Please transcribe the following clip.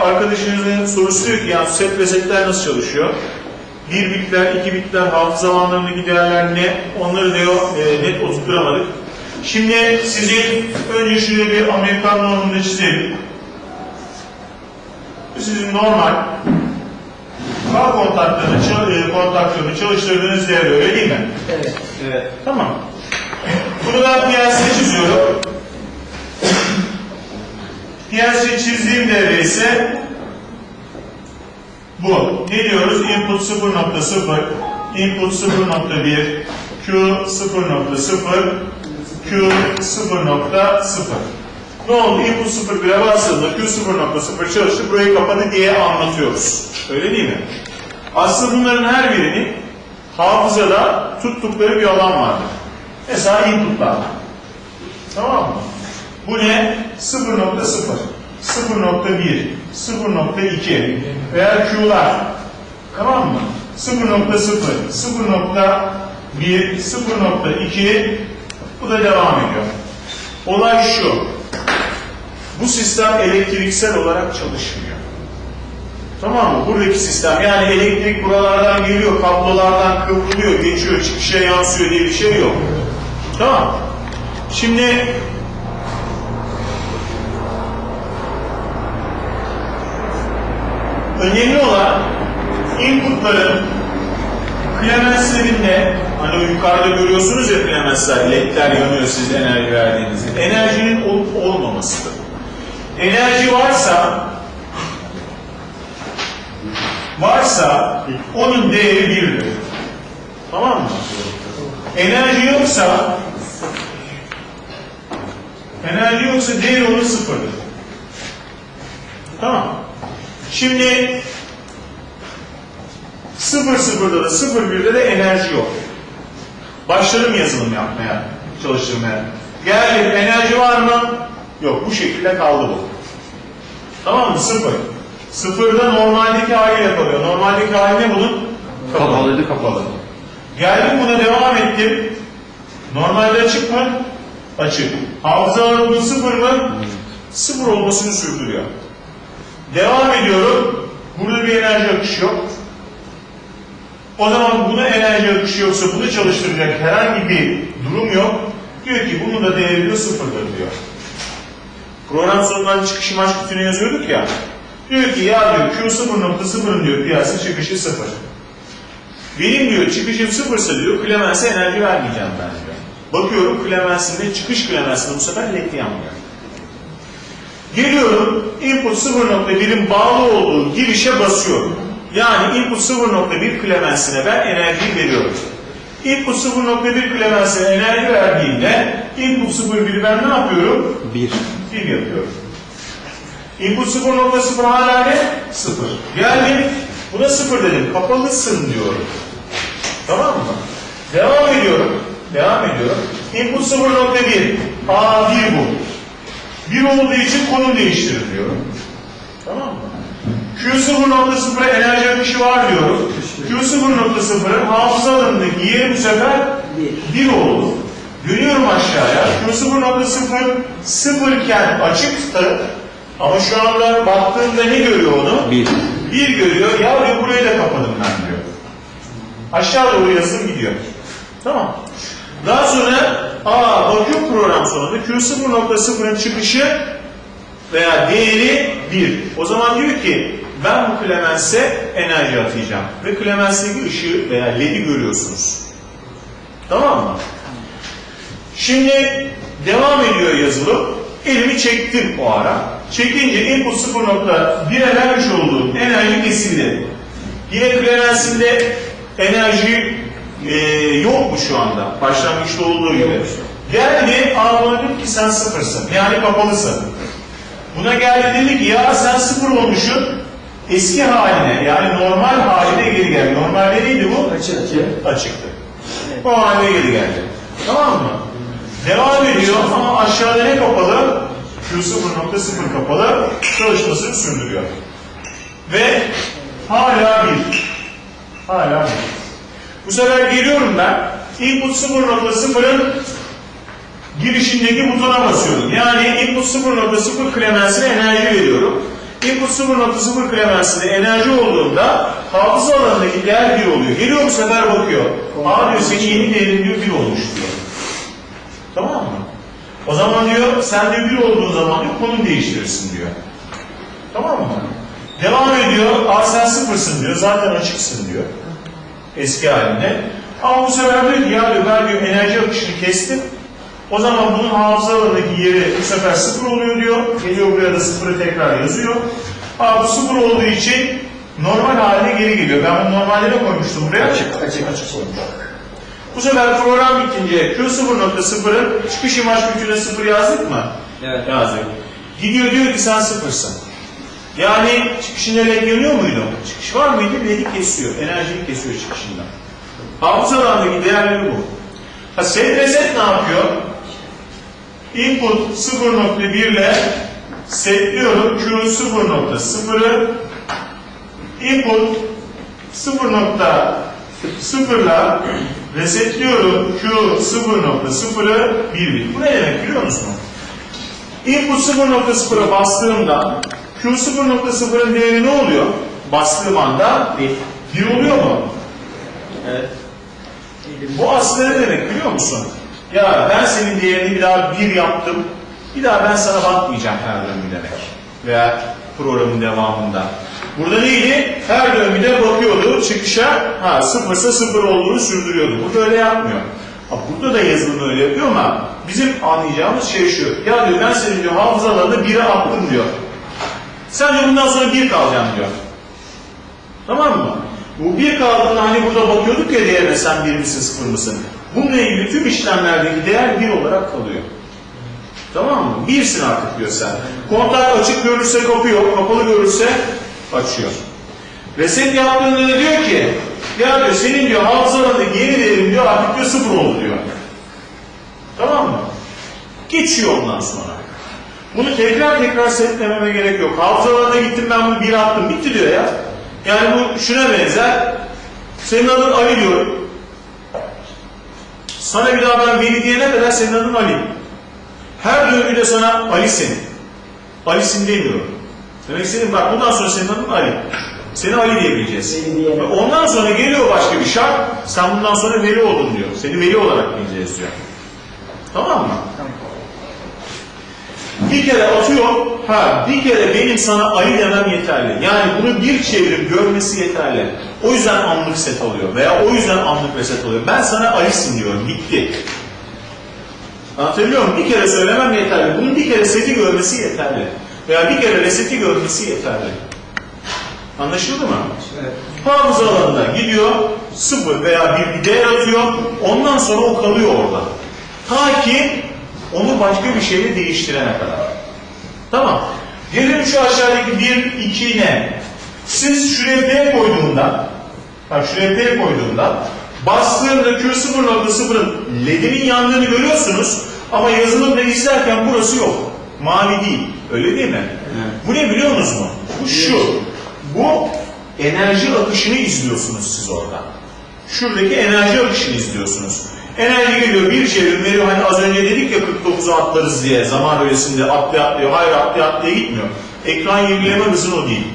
Arkadaşınızın sorusu diyor ki yani set resetler nasıl çalışıyor? Bir bitler, iki bitler, hafıza alanlarındaki değerler ne? Onları diyor e, net oturtturamadık. Şimdi sizin önce şöyle bir Amerikan normunda çizelim. Sizin normal K kontaklarını, çal- e, kontaktörünü çalıştırdığınız devre öyle değil mi? Evet. Evet. Tamam. Bunu ben çiziyorum. Piyasaya çizdiğim devre ise bu. Ne diyoruz? Input 0.0, input 0.1, Q 0.0, Q 0.0. Ne oldu? Input 0.1'e bastığında Q 0.0 çalıştı, burayı kapadı diye anlatıyoruz. Öyle değil mi? Aslında bunların her birinin hafızada tuttukları bir alan vardır. Mesela inputlar. Tamam mı? Bu ne? 0.0, 0.1, 0.2 veya Q'lar. Tamam mı? 0.0, 0.1, 0.2 bu da devam ediyor. Olay şu. Bu sistem elektriksel olarak çalışmıyor. Tamam mı? Buradaki sistem yani elektrik buralardan geliyor, kablolardan kıvrılıyor, geçiyor, çıkışa yansıyor diye bir şey yok. Tamam. Şimdi önemli olan inputların klemenslerinde hani yukarıda görüyorsunuz ya klemensler, ledler yanıyor siz enerji verdiğinizde. Enerjinin olup olmamasıdır. Enerji varsa varsa onun değeri birdir. Tamam mı? Enerji yoksa enerji yoksa değeri onun sıfırdır. Tamam. Şimdi 0 sıfırda da 0 birde de enerji yok. Başladım yazılım yapmaya, çalıştırmaya. Geldim, enerji var mı? Yok, bu şekilde kaldı bu. Tamam mı? Sıfır. Sıfırda normaldeki haliyle kalıyor. Normaldeki hali ne bunun? Kapalıydı kapalı. Geldim buna devam ettim. Normalde açık mı? Açık. Hafıza alanının sıfır mı? Sıfır olmasını sürdürüyor. Devam ediyorum. Burada bir enerji akışı yok. O zaman buna enerji akışı yoksa bunu çalıştıracak herhangi bir durum yok. Diyor ki bunun da değeri diyor sıfırdır diyor. Program sonundan çıkışı maç kutusuna yazıyorduk ya. Diyor ki ya diyor Q 0.0'ın diyor piyasa çıkışı sıfır. Benim diyor çıkışım sıfırsa diyor Clemens'e enerji vermeyeceğim ben diyor. Bakıyorum Clemens'in çıkış Clemens'inde bu sefer led yanmıyor. Geliyorum input 0.1'in bağlı olduğu girişe basıyorum. Yani input 0.1 Clemens'ine ben enerjiyi veriyorum. Input 0.1 Clemens'ine enerji verdiğimde input 0.1'i ben ne yapıyorum? Bir. 1 yapıyorum. Input 0.0 hala ne? 0. Geldim buna 0 dedim. Kapalısın diyorum. Tamam mı? Devam ediyorum. Devam ediyorum. Input 0.1. A 1 bu. 1 olduğu için konum değiştirir diyorum. Tamam mı? Q 0.0'a enerji akışı var diyorum. Q 0.0'ın hafıza alanındaki yeri bu sefer 1 oldu. Dönüyorum aşağıya. Q 0.0 sıfırken açıktı. Ama şu anda baktığımda ne görüyor onu? Bir. Bir görüyor. Ya diyor burayı da kapadım ben diyor. Aşağı doğru yazım gidiyor. Tamam. Daha sonra aa bakıyor program sonunda Q0.0'ın çıkışı veya değeri 1. O zaman diyor ki ben bu Clemens'e enerji atayacağım. Ve Clemens'teki ışığı veya LED'i görüyorsunuz. Tamam mı? Şimdi devam ediyor yazılım. Elimi çektim o ara. Çekince input 0.1'e vermiş olduğum enerji kesildi. Yine Clemens'inde enerji e, yok mu şu anda? Başlangıçta olduğu gibi. Geldi, anladım ki sen sıfırsın. Yani kapalısın. Buna geldi dedi ki ya sen sıfır olmuşsun. Eski haline yani normal haline geri gel. Normalde neydi bu? Açık. Açıktı. O haline geri geldi. Tamam mı? Devam ediyor ama aşağıda ne kapalı? Q0.0 kapalı çalışmasını sürdürüyor. Ve hala bir. Hala bir. Bu sefer geliyorum ben. Input 0.0'ın girişindeki butona basıyorum. Yani input 0.0 Clemens'ine enerji veriyorum. Input 0.0 Clemens'inde enerji olduğunda hafıza alanındaki değer 1 oluyor. Geliyor bu sefer bakıyor. Aa diyor senin yeni değerin diyor 1 olmuş diyor. Tamam mı? O zaman diyor sen de 1 olduğun zaman diyor konum değiştirirsin diyor. Tamam mı? Devam ediyor. Aa sen sıfırsın diyor. Zaten açıksın diyor. Eski halinde. Ama bu sefer diyor ki ya diyor ben diyor enerji akışını kestim. O zaman bunun hafıza alanındaki yeri bu sefer sıfır oluyor diyor. Geliyor buraya da sıfırı tekrar yazıyor. Aa bu sıfır olduğu için normal haline geri geliyor. Ben bunu normalde koymuştum buraya. Açık, açık, açık olmuş. Bu sefer program bitince Q0.0'ın çıkış imaj gücüne sıfır yazdık mı? Evet. Yazdık. Gidiyor diyor ki sen sıfırsın. Yani çıkışında led yanıyor muydu? Çıkış var mıydı? Ledi kesiyor. Enerjiyi kesiyor çıkışında. Hafıza alanındaki değerleri bu. Ha set reset ne yapıyor? Input 0.1 ile setliyorum Q 0.0'ı input 0.0 ile resetliyorum Q 0.0'ı 1 bit. Bu ne demek biliyor musun? Input 0.0'a bastığımda Q 0.0'ın değeri ne oluyor? Bastığım anda Bir. 1 oluyor mu? Evet. Bu aslında ne demek biliyor musun? Ya ben senin değerini bir daha bir yaptım. Bir daha ben sana bakmayacağım her döngü demek. Veya programın devamında. Burada neydi? Her döngüde bakıyordu çıkışa. Ha sıfırsa sıfır olduğunu sürdürüyordu. Burada öyle yapmıyor. Ha, burada da yazılımı öyle yapıyor ama bizim anlayacağımız şey şu. Ya diyor ben senin diyor hafızalarını bire attım diyor. Sen bundan sonra bir kalacaksın diyor. Tamam mı? Bu bir kaldığında hani burada bakıyorduk ya değerine sen bir misin sıfır mısın? Bununla ilgili tüm işlemlerdeki değer bir olarak kalıyor. Tamam mı? Birsin artık diyor sen. Kontak açık görürse kapıyor, kapalı görürse açıyor. Reset yaptığında da diyor ki ya diyor senin diyor hafızalarındaki yeni değerin diyor artık diyor sıfır oldu diyor. Tamam mı? Geçiyor ondan sonra. Bunu tekrar tekrar setlememe gerek yok. Hafızalarına gittim ben bunu bir attım. Bitti diyor ya. Yani bu şuna benzer. Senin adın Ali diyorum. Sana bir daha ben Veli diyene kadar senin adın Ali. Her döngüde sana Ali'sin. Ali'sin demiyorum. Demek istediğim bak bundan sonra senin adın Ali. Seni Ali diyebileceğiz. Ondan sonra geliyor başka bir şart. Sen bundan sonra Veli oldun diyor. Seni Veli olarak bileceğiz diyor. Tamam mı? Bir kere atıyor, ha bir kere benim sana Ali demem yeterli. Yani bunu bir çevrim görmesi yeterli. O yüzden anlık set alıyor veya o yüzden anlık reset alıyor. Ben sana Ali'sin diyorum, bitti. Anlatabiliyor muyum? Bir kere söylemem yeterli. Bunun bir kere seti görmesi yeterli. Veya bir kere reseti görmesi yeterli. Anlaşıldı mı? Evet. Hafıza alanına gidiyor, sıfır veya bir bir değer atıyor, ondan sonra o kalıyor orada. Ta ki onu başka bir şeyle değiştirene kadar. Tamam. Gelelim şu aşağıdaki 1, 2 ne? Siz şuraya P koyduğunda, bak şuraya P koyduğunda, bastığında Q0.0'ın ledinin yandığını görüyorsunuz ama yazılımda izlerken burası yok. Mavi değil. Öyle değil mi? Evet. Bu ne biliyor musunuz mu? Bu şu. Bu enerji akışını izliyorsunuz siz orada. Şuradaki enerji akışını izliyorsunuz. Enerji geliyor bir çevrim veriyor. Hani az önce dedik ya 49'u atlarız diye zaman öylesinde atlaya atlıyor. Hayır atlaya atlaya gitmiyor. Ekran yenileme hızın o değil.